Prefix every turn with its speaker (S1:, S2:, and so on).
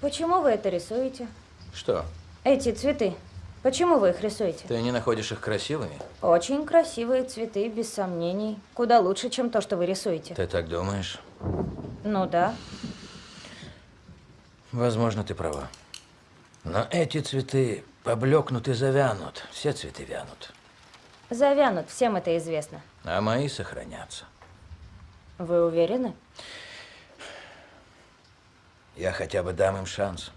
S1: Почему вы это рисуете?
S2: Что?
S1: Эти цветы. Почему вы их рисуете?
S2: Ты не находишь их красивыми?
S1: Очень красивые цветы, без сомнений. Куда лучше, чем то, что вы рисуете.
S2: Ты так думаешь?
S1: Ну да.
S2: Возможно, ты права. Но эти цветы поблекнут и завянут. Все цветы вянут.
S1: Завянут, всем это известно.
S2: А мои сохранятся.
S1: Вы уверены?
S2: Я хотя бы дам им шанс.